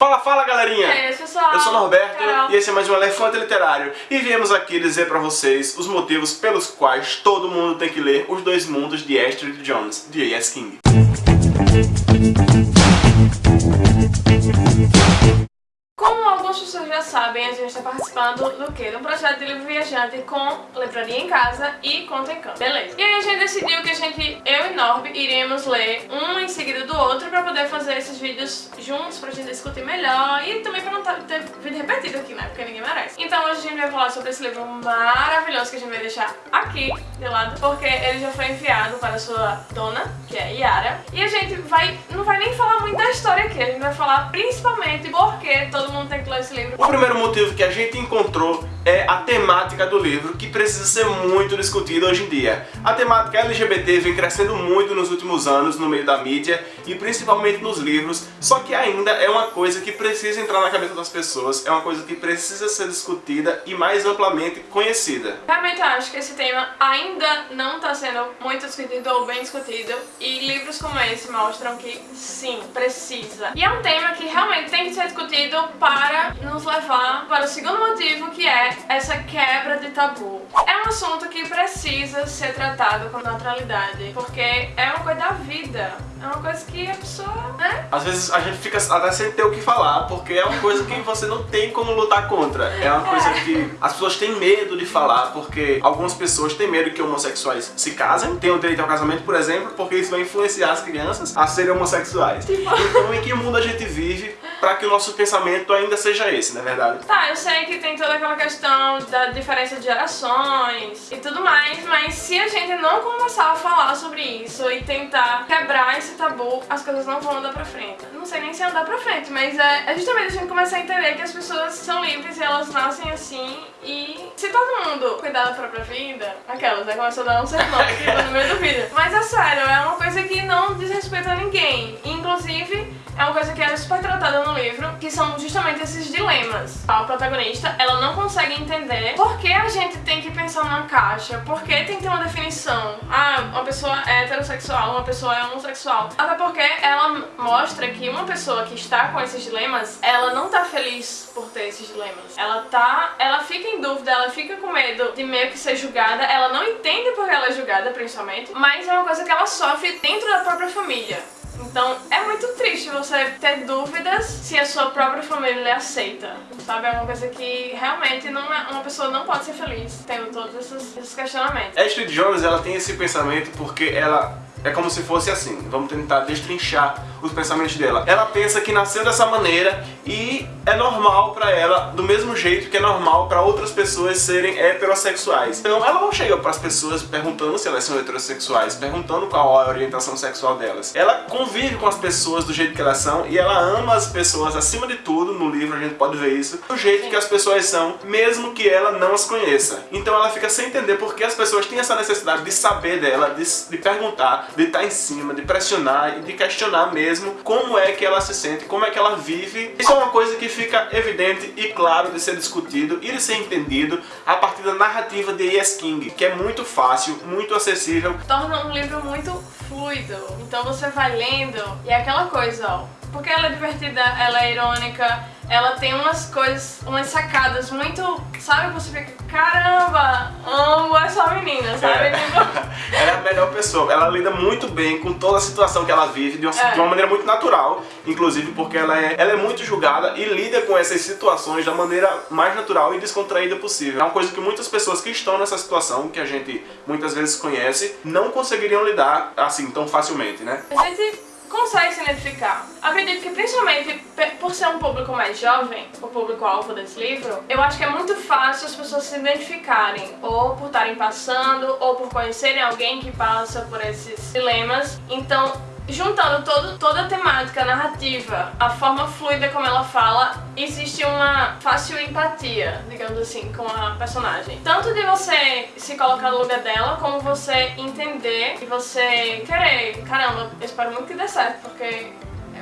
Fala, fala galerinha! E aí, pessoal? Eu sou Norberto Carol. e esse é mais um Elefante Literário e viemos aqui dizer pra vocês os motivos pelos quais todo mundo tem que ler Os Dois Mundos de Astrid Jones, de A.S. King. Algumas pessoas já sabem, a gente está participando do quê? De um projeto de livro viajante com livraria em casa e conta em campo. Beleza. E aí a gente decidiu que a gente, eu e Norb, iríamos ler um em seguida do outro pra poder fazer esses vídeos juntos, pra gente discutir melhor e também pra não tá- ter vídeo repetido aqui, né? Porque ninguém merece. Então hoje a gente vai falar sobre esse livro maravilhoso que a gente vai deixar aqui de lado, porque ele já foi enviado para sua dona, que é Yara. E a gente vai, não vai nem falar muito da história aqui, a gente vai falar principalmente porque todo mundo tem que ler esse livro. O primeiro motivo que a gente encontrou é a temática do livro, que precisa ser muito discutida hoje em dia. A temática LGBT vem crescendo muito nos últimos anos no meio da mídia e principalmente nos livros, só que ainda é uma coisa que precisa entrar na cabeça das pessoas, é uma coisa que precisa ser discutida e mais amplamente conhecida. Realmente eu acho que esse tema ainda não está sendo muito discutido ou bem discutido e livros como esse mostram que sim, precisa. E é um tema que realmente tem que ser discutido para nos levar para o segundo motivo que é essa quebra de tabu. É um assunto que precisa ser tratado com naturalidade porque é uma coisa da vida, é uma coisa que a pessoa, né? Às vezes a gente fica até sem ter o que falar, porque é uma coisa que você não tem como lutar contra. É uma coisa que as pessoas têm medo de falar, porque algumas pessoas têm medo que homossexuais se casem, tenham direito ao casamento, por exemplo, porque isso vai influenciar as crianças a serem homossexuais. Então em que mundo a gente vive para que o nosso pensamento ainda seja esse, não é verdade? Tá, eu sei que tem toda aquela questão da diferença de gerações e tudo mais, mas se a gente não começar a falar sobre isso e tentar quebrar esse tabu, as coisas não vão andar pra frente. Sei nem se andar pra frente, mas é, é justamente a gente começar a entender que as pessoas são livres e elas nascem assim e se todo mundo cuidar da própria vida, aquelas, né? Começou a dar um sermão aqui no meio do vídeo. Mas é sério, é uma coisa que não diz respeito a ninguém. Inclusive, é uma coisa que é super tratada no livro, que são justamente esses dilemas. A protagonista, ela não consegue entender por que a gente tem que pensar numa caixa, por que tem que ter uma definição. Ah, uma pessoa é heterossexual, uma pessoa é homossexual. Até porque ela mostra que uma pessoa que está com esses dilemas, ela não tá feliz por ter esses dilemas. Ela tá, ela fica em dúvida, ela fica com medo de meio que ser julgada, ela não entende por que ela é julgada, principalmente, mas é uma coisa que ela sofre dentro da própria família. Então é muito triste você ter dúvidas se a sua própria família lhe aceita, sabe? É uma coisa que realmente não é, uma pessoa não pode ser feliz tendo todos esses, esses questionamentos. Astrid Jones, ela tem esse pensamento porque ela é como se fosse assim, vamos tentar destrinchar os pensamentos dela. Ela pensa que nasceu dessa maneira e é normal pra ela, do mesmo jeito que é normal pra outras pessoas serem heterossexuais. Então ela não chega pras pessoas perguntando se elas são heterossexuais, perguntando qual é a orientação sexual delas. Ela convive com as pessoas do jeito que elas são e ela ama as pessoas acima de tudo, no livro a gente pode ver isso, do jeito que as pessoas são, mesmo que ela não as conheça. Então ela fica sem entender porque as pessoas têm essa necessidade de saber dela, de, de perguntar, de estar em cima, de pressionar e de questionar mesmo como é que ela se sente, como é que ela vive. Isso é uma coisa que fica evidente e claro de ser discutido e de ser entendido a partir da narrativa de E.S. King, que é muito fácil, muito acessível. Torna um livro muito fluido. Então você vai lendo e é aquela coisa, ó. Porque ela é divertida, ela é irônica, ela tem umas coisas, umas sacadas muito, sabe? Você fica, caramba, amo essa menina, sabe? É. Tipo, ela é a melhor pessoa, ela lida muito bem com toda a situação que ela vive, de uma, É. de uma maneira muito natural, inclusive porque ela é, ela é muito julgada e lida com essas situações da maneira mais natural e descontraída possível. É uma coisa que muitas pessoas que estão nessa situação, que a gente muitas vezes conhece, não conseguiriam lidar assim tão facilmente, né? a gente consegue se identificar. Acredito que principalmente por ser um público mais jovem, o público-alvo desse livro, eu acho que é muito fácil as pessoas se identificarem, ou por estarem passando, ou por conhecerem alguém que passa por esses dilemas. Então, juntando todo, toda a temática, a narrativa, a forma fluida como ela fala, existe uma fácil empatia, digamos assim, com a personagem. Tanto de você se colocar no lugar dela, como você entender e você querer, caramba, eu espero muito que dê certo, porque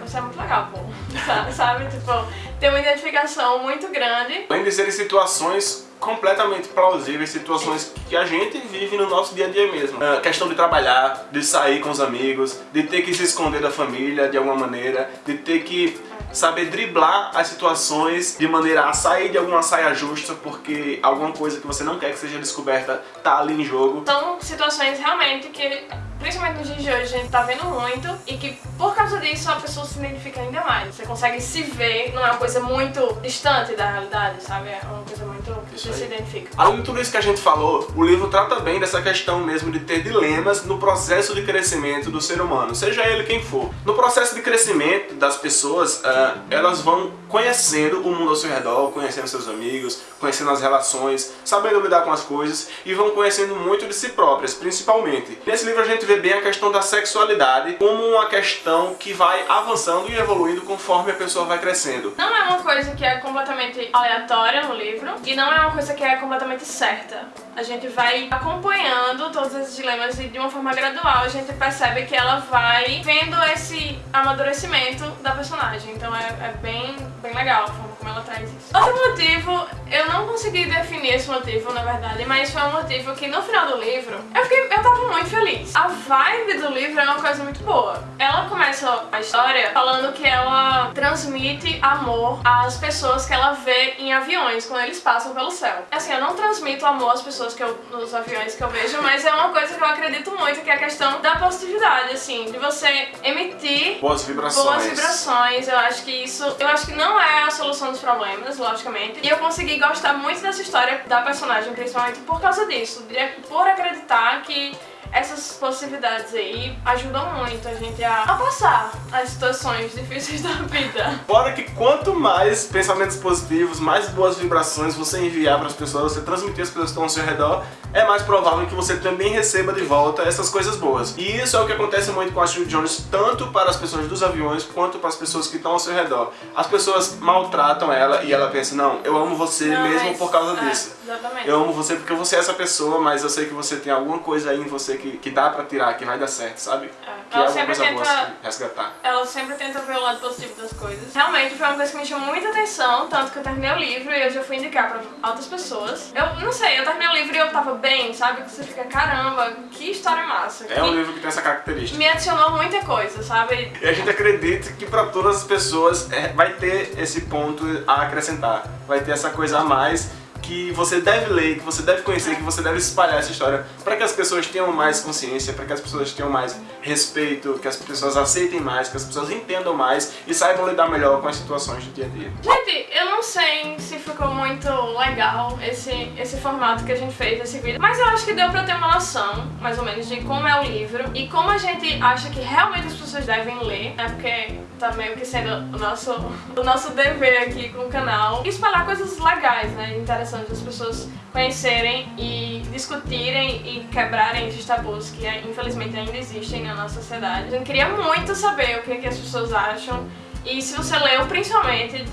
você é muito legal, pô. Sabe? Sabe? Tipo, tem uma identificação muito grande. Além de serem situações completamente plausíveis, situações que a gente vive no nosso dia a dia mesmo. A questão de trabalhar, de sair com os amigos, de ter que se esconder da família de alguma maneira, de ter que saber driblar as situações de maneira a sair de alguma saia justa porque alguma coisa que você não quer que seja descoberta tá ali em jogo. São situações realmente que principalmente nos dias de hoje, a gente tá vendo muito e que por causa disso a pessoa se identifica ainda mais. Você consegue se ver, não é uma coisa muito distante da realidade, sabe? É uma coisa muito que você se identifica. Além de tudo isso que a gente falou, o livro trata bem dessa questão mesmo de ter dilemas no processo de crescimento do ser humano, seja ele quem for. No processo de crescimento das pessoas, uh, elas vão conhecendo o mundo ao seu redor, conhecendo seus amigos, conhecendo as relações, sabendo lidar com as coisas e vão conhecendo muito de si próprias, principalmente. Nesse livro a gente vê bem a questão da sexualidade como uma questão que vai avançando e evoluindo conforme a pessoa vai crescendo. Não é uma coisa que é completamente aleatória no livro e não é uma coisa que é completamente certa. A gente vai acompanhando todos esses dilemas e de uma forma gradual a gente percebe que ela vai vendo esse amadurecimento da personagem. Então é, é bem, bem legal como ela traz isso. Outro motivo, eu não consegui definir esse motivo, na verdade, mas foi um motivo que no final do livro eu, fiquei, eu tava muito feliz. A vibe do livro é uma coisa muito boa. Ela começa a história falando que ela transmite amor às pessoas que ela vê em aviões quando eles passam pelo céu. Assim, eu não transmito amor às pessoas que eu, nos aviões que eu vejo, mas é uma coisa que eu acredito muito, que é a questão da positividade, assim, de você emitir boas vibrações. Boas vibrações. Eu acho que isso, eu acho que não é a solução dos problemas, logicamente. E eu consegui gostar muito dessa história da personagem, principalmente por causa disso, por acreditar que essas possibilidades aí ajudam muito a gente a, a, passar as situações difíceis da vida. Fora que quanto mais pensamentos positivos, mais boas vibrações você enviar para as pessoas, você transmitir as pessoas que estão ao seu redor, é mais provável que você também receba de volta essas coisas boas. E isso é o que acontece muito com a Julie Jones, tanto para as pessoas dos aviões, quanto para as pessoas que estão ao seu redor. As pessoas maltratam ela e ela pensa, não, eu amo você não, mesmo mas, por causa é, disso. Exatamente. Eu amo você porque você é essa pessoa, mas eu sei que você tem alguma coisa aí em você que, que dá pra tirar, que vai dar certo, sabe? É. Que ela é sempre tenta resgatar. Ela sempre tenta ver o lado positivo das coisas. Realmente foi uma coisa que me chamou muita atenção, tanto que eu terminei o livro e eu já fui indicar pra outras pessoas. Eu não sei, eu terminei o livro e eu tava bem, sabe? Que você fica, caramba, que história massa. É um livro que tem essa característica. Me adicionou muita coisa, sabe? E a gente acredita que pra todas as pessoas é, vai ter esse ponto a acrescentar. Vai ter essa coisa a mais que você deve ler, que você deve conhecer, que você deve espalhar essa história para que as pessoas tenham mais consciência, para que as pessoas tenham mais respeito, que as pessoas aceitem mais, que as pessoas entendam mais e saibam lidar melhor com as situações do dia a dia. Gente, eu não sei se ficou muito legal esse, esse formato que a gente fez desse vídeo, mas eu acho que deu pra ter uma noção, mais ou menos, de como é o livro e como a gente acha que realmente as pessoas devem ler, né, porque tá meio que sendo o nosso, o nosso dever aqui com o canal, espalhar coisas legais, né, interessantes as pessoas conhecerem e discutirem e quebrarem esses tabus que infelizmente ainda existem na nossa sociedade. Eu queria muito saber o que, que as pessoas acham e se você leu principalmente,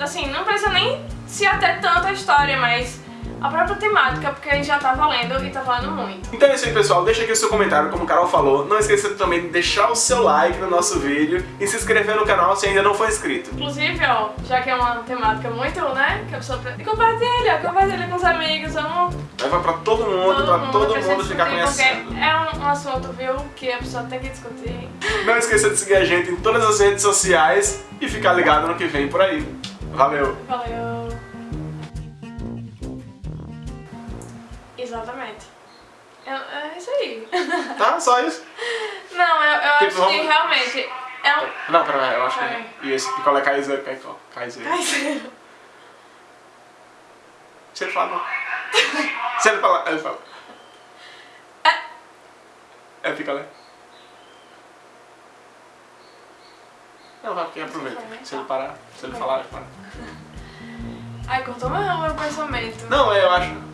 assim, não precisa nem se ater tanto à história, mas a própria temática, porque já tá valendo e tá valendo muito. Então é isso aí, pessoal. Deixa aqui o seu comentário, como o Carol falou. Não esqueça também de deixar o seu like no nosso vídeo e se inscrever no canal se ainda não for inscrito. Inclusive, ó, já que é uma temática muito, né, que a pessoa... Compartilha, compartilha com os amigos, vamos... Leva pra todo mundo, todo pra mundo, todo mundo ficar conhecendo. é um, um assunto, viu, que a pessoa tem que discutir. Não esqueça de seguir a gente em todas as redes sociais e ficar ligado no que vem por aí. Valeu! Valeu! Exatamente. É, é isso aí. Tá, só isso? Não, eu, eu tipo, acho vamos... que realmente é um... Não, pera, eu acho que... E esse picolé caizeiro, caizeiro. Caizeiro. Se ele fala não. Se ele falar, ele fala. É. É picolé. Não, vai, porque aproveita. Se ele parar, se ele falar, ele para. Ai, cortou meu, meu pensamento. Não, eu acho...